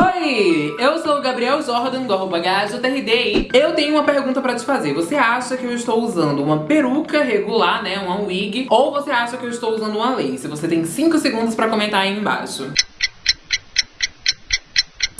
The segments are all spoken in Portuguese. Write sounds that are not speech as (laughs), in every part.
Oi, eu sou o Gabriel Jordan do arroba GajoTRD Eu tenho uma pergunta pra te fazer. Você acha que eu estou usando uma peruca regular, né, uma wig, ou você acha que eu estou usando uma lace? Você tem 5 segundos pra comentar aí embaixo.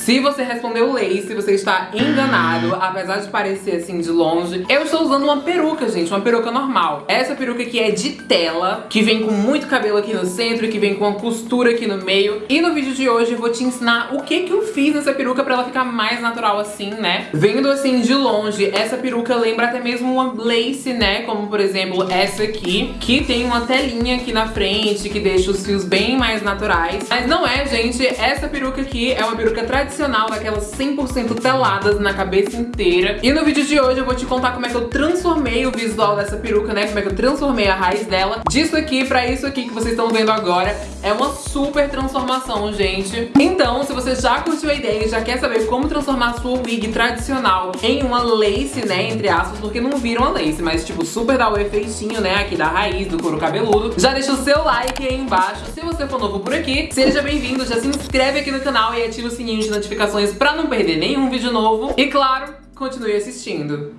Se você respondeu lace, você está enganado, apesar de parecer assim de longe. Eu estou usando uma peruca, gente, uma peruca normal. Essa peruca aqui é de tela, que vem com muito cabelo aqui no centro que vem com uma costura aqui no meio. E no vídeo de hoje eu vou te ensinar o que que eu fiz nessa peruca pra ela ficar mais natural assim, né? Vendo assim de longe, essa peruca lembra até mesmo uma lace, né? Como por exemplo essa aqui, que tem uma telinha aqui na frente, que deixa os fios bem mais naturais. Mas não é, gente, essa peruca aqui é uma peruca tradicional tradicional, daquelas 100% teladas na cabeça inteira. E no vídeo de hoje eu vou te contar como é que eu transformei o visual dessa peruca, né? Como é que eu transformei a raiz dela disso aqui pra isso aqui que vocês estão vendo agora. É uma super transformação, gente. Então, se você já curtiu a ideia e já quer saber como transformar a sua wig tradicional em uma lace, né, entre aspas, porque não viram a lace, mas tipo, super dá o efeitinho, né, aqui da raiz, do couro cabeludo. Já deixa o seu like aí embaixo. Se você for novo por aqui, seja bem-vindo, já se inscreve aqui no canal e ativa o sininho de notificações notificações pra não perder nenhum vídeo novo. E claro, continue assistindo.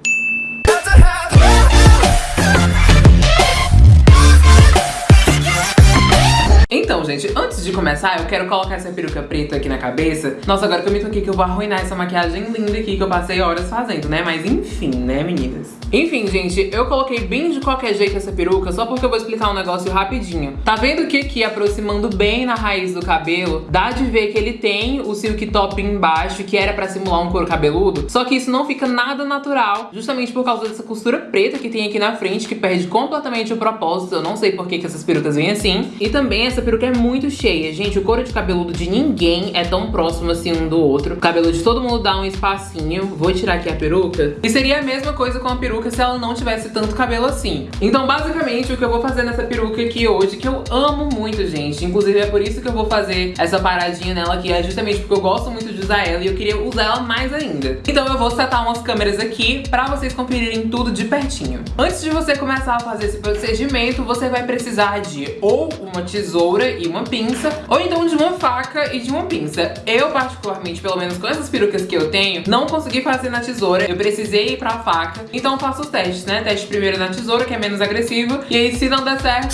Então, gente, antes de começar, eu quero colocar essa peruca preta aqui na cabeça. Nossa, agora que eu me toquei que eu vou arruinar essa maquiagem linda aqui que eu passei horas fazendo, né? Mas enfim, né, meninas? Enfim, gente, eu coloquei bem de qualquer jeito essa peruca só porque eu vou explicar um negócio rapidinho. Tá vendo que aqui, aproximando bem na raiz do cabelo, dá de ver que ele tem o silk top embaixo, que era pra simular um couro cabeludo, só que isso não fica nada natural, justamente por causa dessa costura preta que tem aqui na frente, que perde completamente o propósito, eu não sei por que, que essas perucas vêm assim. E também essa peruca é muito cheia, gente, o couro de cabeludo de ninguém é tão próximo assim um do outro. O cabelo de todo mundo dá um espacinho, vou tirar aqui a peruca. E seria a mesma coisa com a peruca peruca se ela não tivesse tanto cabelo assim. Então, basicamente, o que eu vou fazer nessa peruca aqui hoje, que eu amo muito, gente, inclusive é por isso que eu vou fazer essa paradinha nela aqui, é justamente porque eu gosto muito de usar ela e eu queria usar ela mais ainda. Então eu vou setar umas câmeras aqui pra vocês conferirem tudo de pertinho. Antes de você começar a fazer esse procedimento, você vai precisar de ou uma tesoura e uma pinça, ou então de uma faca e de uma pinça. Eu, particularmente, pelo menos com essas perucas que eu tenho, não consegui fazer na tesoura, eu precisei ir pra faca, então faço os testes, né? Teste primeiro na tesoura, que é menos agressivo. E aí, se não der certo,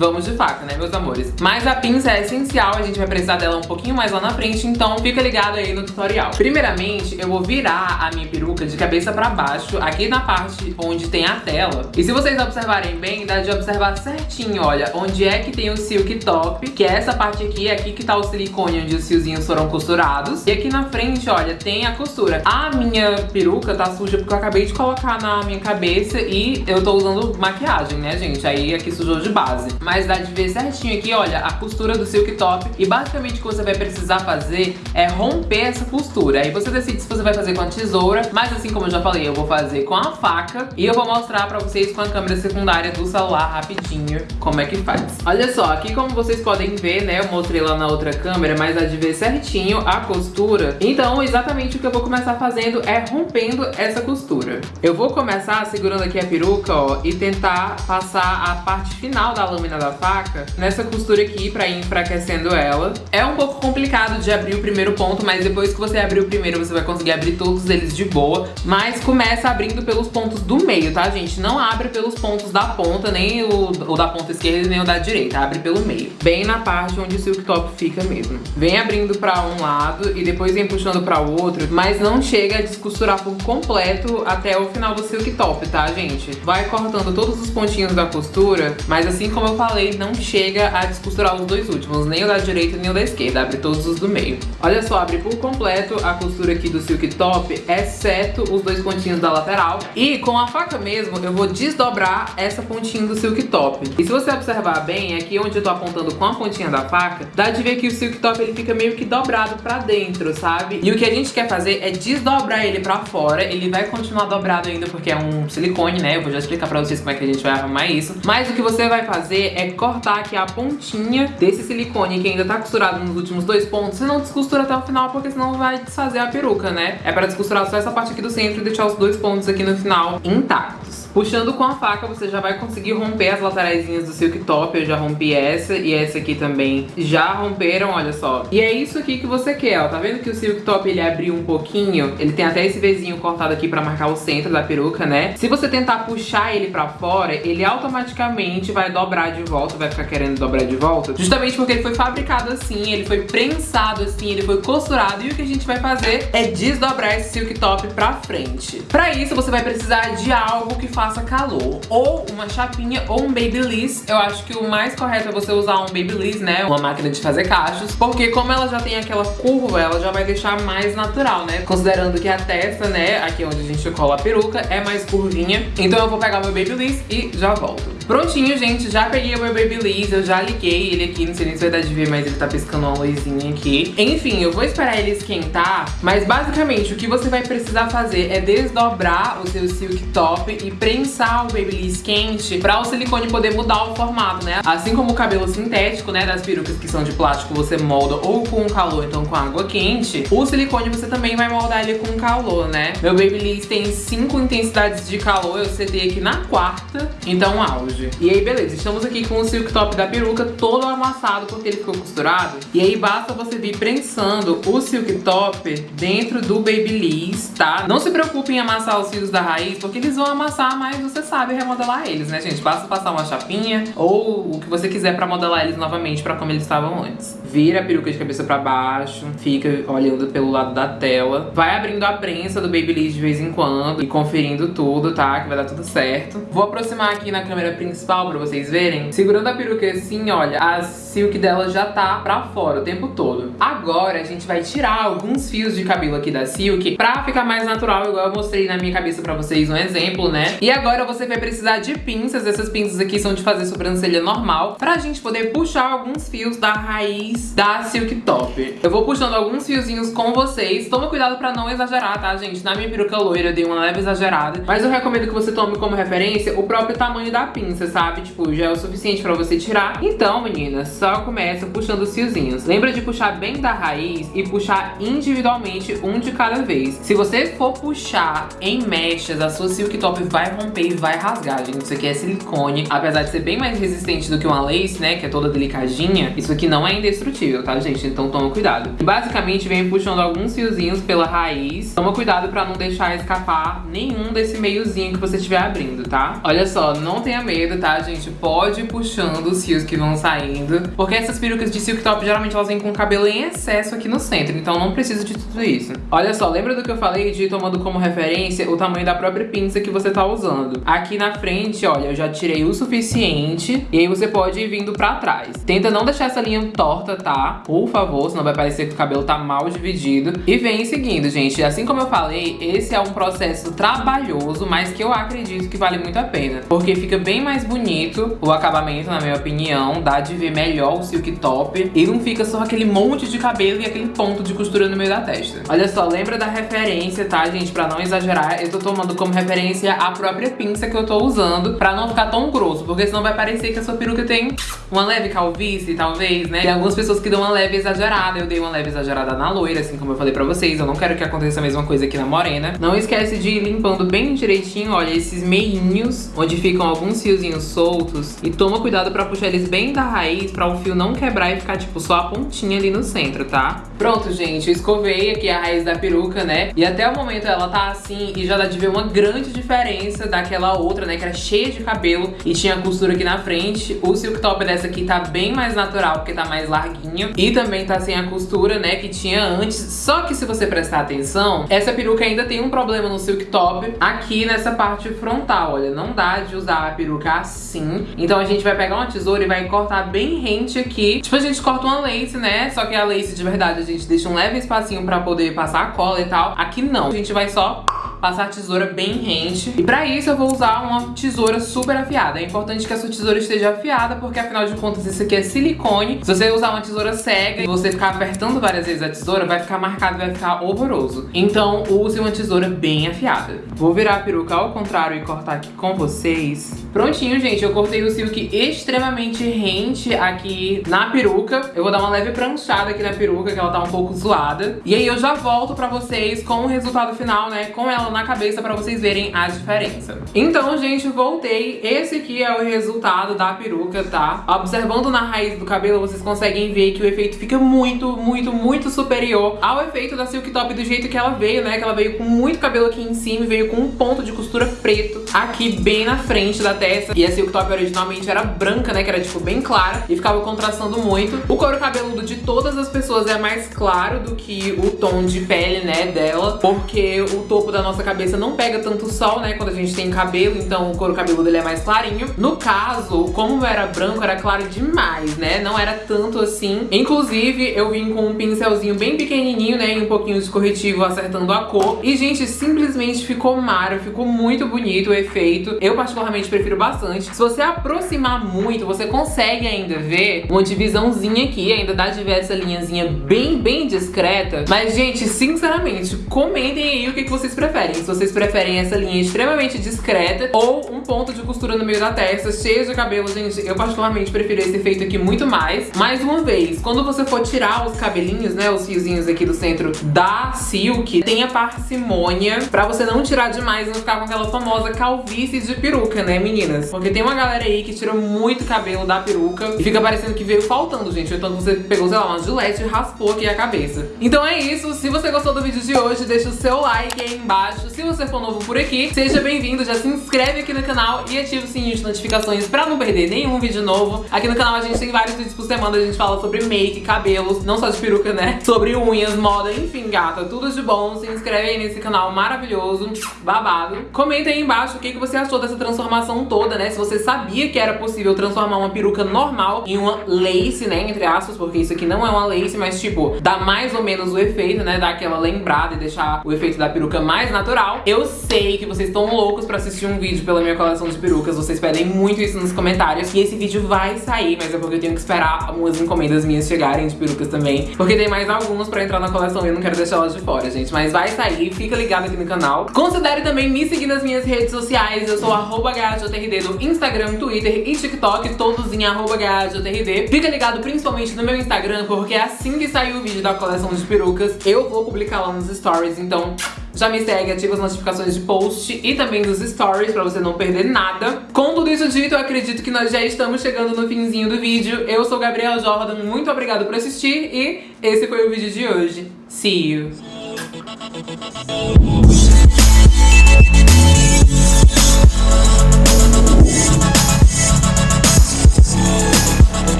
vamos de faca, né, meus amores? Mas a pinça é essencial, a gente vai precisar dela um pouquinho mais lá na frente, então fica ligado aí no tutorial. Primeiramente, eu vou virar a minha peruca de cabeça pra baixo, aqui na parte onde tem a tela. E se vocês observarem bem, dá de observar certinho, olha, onde é que tem o silk top, que é essa parte aqui, é aqui que tá o silicone onde os fiozinhos foram costurados. E aqui na frente, olha, tem a costura. A minha peruca tá suja porque eu acabei de colocar na minha cabeça e eu tô usando maquiagem, né, gente? Aí aqui sujou de base mas dá de ver certinho aqui, olha, a costura do silk top. E basicamente o que você vai precisar fazer é romper essa costura. Aí você decide se você vai fazer com a tesoura, mas assim como eu já falei, eu vou fazer com a faca. E eu vou mostrar pra vocês com a câmera secundária do celular rapidinho como é que faz. Olha só, aqui como vocês podem ver, né, eu mostrei lá na outra câmera, mas dá de ver certinho a costura. Então exatamente o que eu vou começar fazendo é rompendo essa costura. Eu vou começar segurando aqui a peruca, ó, e tentar passar a parte final da lâmina da faca nessa costura aqui pra ir enfraquecendo ela. É um pouco complicado de abrir o primeiro ponto, mas depois que você abrir o primeiro, você vai conseguir abrir todos eles de boa. Mas começa abrindo pelos pontos do meio, tá, gente? Não abre pelos pontos da ponta, nem o, o da ponta esquerda, nem o da direita. Abre pelo meio. Bem na parte onde o silk top fica mesmo. Vem abrindo pra um lado e depois vem puxando pra outro, mas não chega a descosturar por completo até o final do silk top, tá, gente? Vai cortando todos os pontinhos da costura, mas assim como eu falei, não chega a descosturar os dois últimos, nem o da direita nem o da esquerda, abre todos os do meio. Olha só, abre por completo a costura aqui do silk top, exceto os dois pontinhos da lateral. E com a faca mesmo, eu vou desdobrar essa pontinha do silk top. E se você observar bem, aqui onde eu tô apontando com a pontinha da faca, dá de ver que o silk top ele fica meio que dobrado pra dentro, sabe? E o que a gente quer fazer é desdobrar ele pra fora, ele vai continuar dobrado ainda porque é um silicone, né? Eu vou já explicar pra vocês como é que a gente vai arrumar isso. Mas o que você vai fazer é cortar aqui a pontinha desse silicone que ainda tá costurado nos últimos dois pontos. Você não descostura até o final, porque senão vai desfazer a peruca, né? É pra descosturar só essa parte aqui do centro e deixar os dois pontos aqui no final intactos. Puxando com a faca, você já vai conseguir romper as lateraisinhas do silk top. Eu já rompi essa e essa aqui também já romperam, olha só. E é isso aqui que você quer, ó. Tá vendo que o silk top ele abriu um pouquinho? Ele tem até esse Vzinho cortado aqui pra marcar o centro da peruca, né? Se você tentar puxar ele pra fora, ele automaticamente vai dobrar de volta, vai ficar querendo dobrar de volta. Justamente porque ele foi fabricado assim, ele foi prensado assim, ele foi costurado. E o que a gente vai fazer é desdobrar esse silk top pra frente. Pra isso, você vai precisar de algo que faça calor. Ou uma chapinha ou um babyliss. Eu acho que o mais correto é você usar um babyliss, né? Uma máquina de fazer cachos. Porque como ela já tem aquela curva, ela já vai deixar mais natural, né? Considerando que a testa, né, aqui onde a gente cola a peruca, é mais curvinha. Então eu vou pegar meu babyliss e já volto. Prontinho, gente, já peguei o meu Babyliss, eu já liguei ele aqui, não sei nem se vai dar de ver, mas ele tá piscando uma luzinha aqui. Enfim, eu vou esperar ele esquentar, mas basicamente o que você vai precisar fazer é desdobrar o seu silk top e prensar o Babyliss quente pra o silicone poder mudar o formato, né? Assim como o cabelo sintético, né, das perucas que são de plástico, você molda ou com calor, então com água quente, o silicone você também vai moldar ele com calor, né? Meu Babyliss tem 5 intensidades de calor, eu setei aqui na quarta, então auge. E aí, beleza, estamos aqui com o silk top da peruca todo amassado porque ele ficou costurado. E aí basta você vir prensando o silk top dentro do Babyliss, tá? Não se preocupe em amassar os fios da raiz, porque eles vão amassar, mas você sabe remodelar eles, né, gente? Basta passar uma chapinha ou o que você quiser pra modelar eles novamente pra como eles estavam antes. Vira a peruca de cabeça pra baixo, fica olhando pelo lado da tela. Vai abrindo a prensa do Babyliss de vez em quando e conferindo tudo, tá? Que vai dar tudo certo. Vou aproximar aqui na câmera principal principal pra vocês verem. Segurando a peruca assim, olha, a silk dela já tá pra fora o tempo todo. Agora a gente vai tirar alguns fios de cabelo aqui da silk pra ficar mais natural, igual eu mostrei na minha cabeça pra vocês um exemplo, né? E agora você vai precisar de pinças. Essas pinças aqui são de fazer sobrancelha normal pra gente poder puxar alguns fios da raiz da silk top. Eu vou puxando alguns fiozinhos com vocês. Toma cuidado pra não exagerar, tá, gente? Na minha peruca loira eu dei uma leve exagerada, mas eu recomendo que você tome como referência o próprio tamanho da pinça sabe, tipo, já é o suficiente pra você tirar. Então, meninas, só começa puxando os fiozinhos. Lembra de puxar bem da raiz e puxar individualmente um de cada vez. Se você for puxar em mechas, a sua silk top vai romper e vai rasgar, gente. Isso aqui é silicone. Apesar de ser bem mais resistente do que uma lace, né, que é toda delicadinha, isso aqui não é indestrutível, tá, gente? Então toma cuidado. Basicamente, vem puxando alguns fiozinhos pela raiz. Toma cuidado pra não deixar escapar nenhum desse meiozinho que você estiver abrindo, tá? Olha só, não tenha medo tá, gente? Pode ir puxando os fios que vão saindo. Porque essas perucas de silk top, geralmente elas vêm com cabelo em excesso aqui no centro. Então não precisa de tudo isso. Olha só, lembra do que eu falei de ir tomando como referência o tamanho da própria pinça que você tá usando. Aqui na frente, olha, eu já tirei o suficiente. E aí você pode ir vindo pra trás. Tenta não deixar essa linha torta, tá? Por favor, senão vai parecer que o cabelo tá mal dividido. E vem seguindo, gente. Assim como eu falei, esse é um processo trabalhoso, mas que eu acredito que vale muito a pena. Porque fica bem mais mais bonito o acabamento, na minha opinião. Dá de ver melhor o silk top. E não fica só aquele monte de cabelo e aquele ponto de costura no meio da testa. Olha só, lembra da referência, tá, gente? Pra não exagerar, eu tô tomando como referência a própria pinça que eu tô usando pra não ficar tão grosso. Porque senão vai parecer que a sua peruca tem uma leve calvície, talvez, né? Tem algumas pessoas que dão uma leve exagerada. Eu dei uma leve exagerada na loira, assim como eu falei pra vocês. Eu não quero que aconteça a mesma coisa aqui na morena. Não esquece de ir limpando bem direitinho, olha, esses meinhos, onde ficam alguns fiozinhos soltos e toma cuidado pra puxar eles bem da raiz pra o fio não quebrar e ficar, tipo, só a pontinha ali no centro, tá? Pronto, gente, eu escovei aqui a raiz da peruca, né? E até o momento ela tá assim e já dá de ver uma grande diferença daquela outra, né? Que era cheia de cabelo e tinha costura aqui na frente. O silk top dessa aqui tá bem mais natural, porque tá mais larguinho. E também tá sem a costura, né? Que tinha antes. Só que se você prestar atenção, essa peruca ainda tem um problema no silk top aqui nessa parte frontal, olha. Não dá de usar a peruca assim. Então a gente vai pegar uma tesoura e vai cortar bem rente aqui. Tipo, a gente corta uma lace, né? Só que a lace de verdade a gente deixa um leve espacinho pra poder passar a cola e tal. Aqui não. A gente vai só passar a tesoura bem rente. E pra isso eu vou usar uma tesoura super afiada. É importante que a sua tesoura esteja afiada, porque afinal de contas isso aqui é silicone. Se você usar uma tesoura cega e você ficar apertando várias vezes a tesoura, vai ficar marcado, vai ficar horroroso. Então use uma tesoura bem afiada. Vou virar a peruca ao contrário e cortar aqui com vocês. Prontinho, gente, eu cortei o silk extremamente rente aqui na peruca. Eu vou dar uma leve pranchada aqui na peruca, que ela tá um pouco zoada. E aí eu já volto pra vocês com o resultado final, né, com ela na cabeça pra vocês verem a diferença. Então, gente, voltei. Esse aqui é o resultado da peruca, tá? Observando na raiz do cabelo, vocês conseguem ver que o efeito fica muito, muito, muito superior ao efeito da Silk Top do jeito que ela veio, né? Que ela veio com muito cabelo aqui em cima e veio com um ponto de costura preto aqui bem na frente da testa. E a Silk Top originalmente era branca, né? Que era, tipo, bem clara e ficava contrastando muito. O couro cabeludo de todas as pessoas é mais claro do que o tom de pele, né, dela. Porque o topo da nossa cabeça não pega tanto sol, né? Quando a gente tem cabelo, então o couro cabeludo ele é mais clarinho. No caso, como era branco, era claro demais, né? Não era tanto assim. Inclusive, eu vim com um pincelzinho bem pequenininho, né? E um pouquinho de corretivo acertando a cor. E, gente, simplesmente ficou mara, ficou muito bonito o efeito. Eu particularmente prefiro bastante. Se você aproximar muito, você consegue ainda ver uma divisãozinha aqui, ainda dá de ver essa linhazinha bem, bem discreta. Mas, gente, sinceramente, comentem aí o que, que vocês preferem. Se vocês preferem essa linha extremamente discreta ou um ponto de costura no meio da testa, cheio de cabelo, gente, eu particularmente prefiro esse efeito aqui muito mais. Mais uma vez, quando você for tirar os cabelinhos, né, os fiozinhos aqui do centro da Silk, tenha parcimônia pra você não tirar demais e não ficar com aquela famosa calvície de peruca, né, meninas? Porque tem uma galera aí que tira muito cabelo da peruca e fica parecendo que veio faltando, gente. Então você pegou, sei lá, uma gilete e raspou aqui a cabeça. Então é isso. Se você gostou do vídeo de hoje, deixa o seu like aí embaixo. Se você for novo por aqui, seja bem-vindo. Já se inscreve aqui no canal e ativa o sininho de notificações pra não perder nenhum vídeo novo. Aqui no canal a gente tem vários vídeos por semana. A gente fala sobre make, cabelos, não só de peruca, né? (laughs) Sobre unhas, moda, enfim, gata. Tudo de bom. Se inscreve aí nesse canal maravilhoso, babado. Comenta aí embaixo o que, que você achou dessa transformação toda, né? Se você sabia que era possível transformar uma peruca normal em uma lace, né? Entre aspas, porque isso aqui não é uma lace, mas tipo, dá mais ou menos o efeito, né? Dar aquela lembrada e deixar o efeito da peruca mais natural. Eu sei que vocês estão loucos pra assistir um vídeo pela minha coleção de perucas. Vocês pedem muito isso nos comentários. E esse vídeo vai sair, mas é porque eu tenho que esperar algumas encomendas minhas chegarem de perucas também. Porque tem mais alguns pra entrar na coleção e eu não quero deixar elas de fora, gente. Mas vai sair, fica ligado aqui no canal. Considere também me seguir nas minhas redes sociais. Eu sou arroba HJRD no Instagram, Twitter e TikTok, todos em arroba HJRD. Fica ligado principalmente no meu Instagram, porque assim que sair o vídeo da coleção de perucas, eu vou publicar lá nos stories. Então já me segue, ativa as notificações de post e também dos stories pra você não perder nada. Com tudo isso dito, eu acredito que nós já estamos chegando no finzinho do vídeo. Eu sou Gabriel Jordan, muito obrigada por assistir e esse foi o vídeo de hoje. See you!